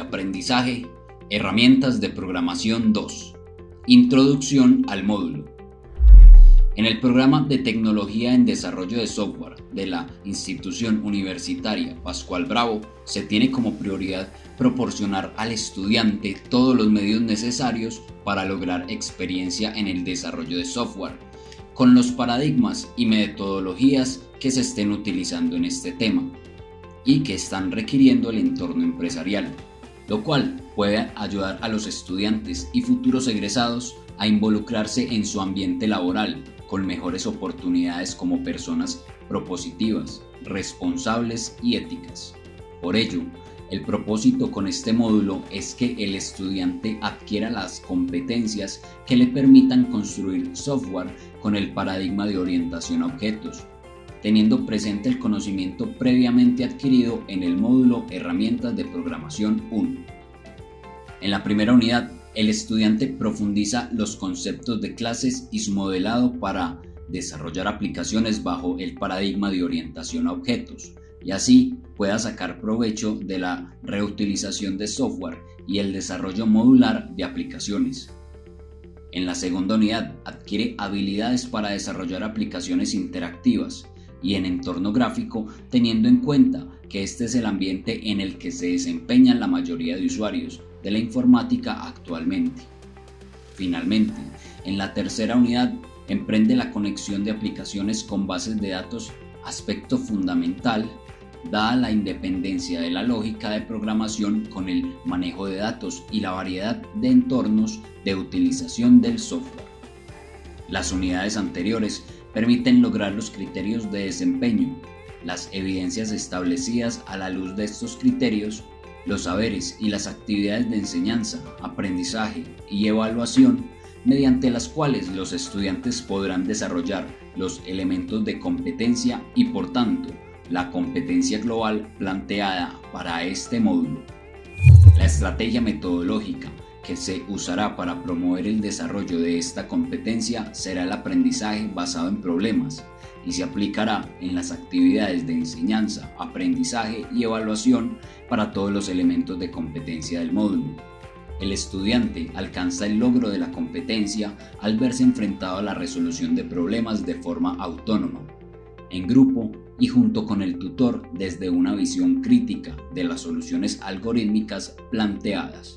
aprendizaje, herramientas de programación 2, introducción al módulo. En el programa de Tecnología en Desarrollo de Software de la institución universitaria Pascual Bravo se tiene como prioridad proporcionar al estudiante todos los medios necesarios para lograr experiencia en el desarrollo de software, con los paradigmas y metodologías que se estén utilizando en este tema y que están requiriendo el entorno empresarial, lo cual puede ayudar a los estudiantes y futuros egresados a involucrarse en su ambiente laboral con mejores oportunidades como personas propositivas, responsables y éticas. Por ello, el propósito con este módulo es que el estudiante adquiera las competencias que le permitan construir software con el paradigma de orientación a objetos, teniendo presente el conocimiento previamente adquirido en el módulo Herramientas de Programación 1. En la primera unidad el estudiante profundiza los conceptos de clases y su modelado para desarrollar aplicaciones bajo el paradigma de orientación a objetos y así pueda sacar provecho de la reutilización de software y el desarrollo modular de aplicaciones. En la segunda unidad adquiere habilidades para desarrollar aplicaciones interactivas y en entorno gráfico teniendo en cuenta que este es el ambiente en el que se desempeñan la mayoría de usuarios de la informática actualmente. Finalmente, en la tercera unidad emprende la conexión de aplicaciones con bases de datos, aspecto fundamental dada la independencia de la lógica de programación con el manejo de datos y la variedad de entornos de utilización del software. Las unidades anteriores permiten lograr los criterios de desempeño. Las evidencias establecidas a la luz de estos criterios los saberes y las actividades de enseñanza, aprendizaje y evaluación mediante las cuales los estudiantes podrán desarrollar los elementos de competencia y por tanto la competencia global planteada para este módulo. La estrategia metodológica que se usará para promover el desarrollo de esta competencia será el aprendizaje basado en problemas y se aplicará en las actividades de enseñanza, aprendizaje y evaluación para todos los elementos de competencia del módulo. El estudiante alcanza el logro de la competencia al verse enfrentado a la resolución de problemas de forma autónoma, en grupo y junto con el tutor desde una visión crítica de las soluciones algorítmicas planteadas.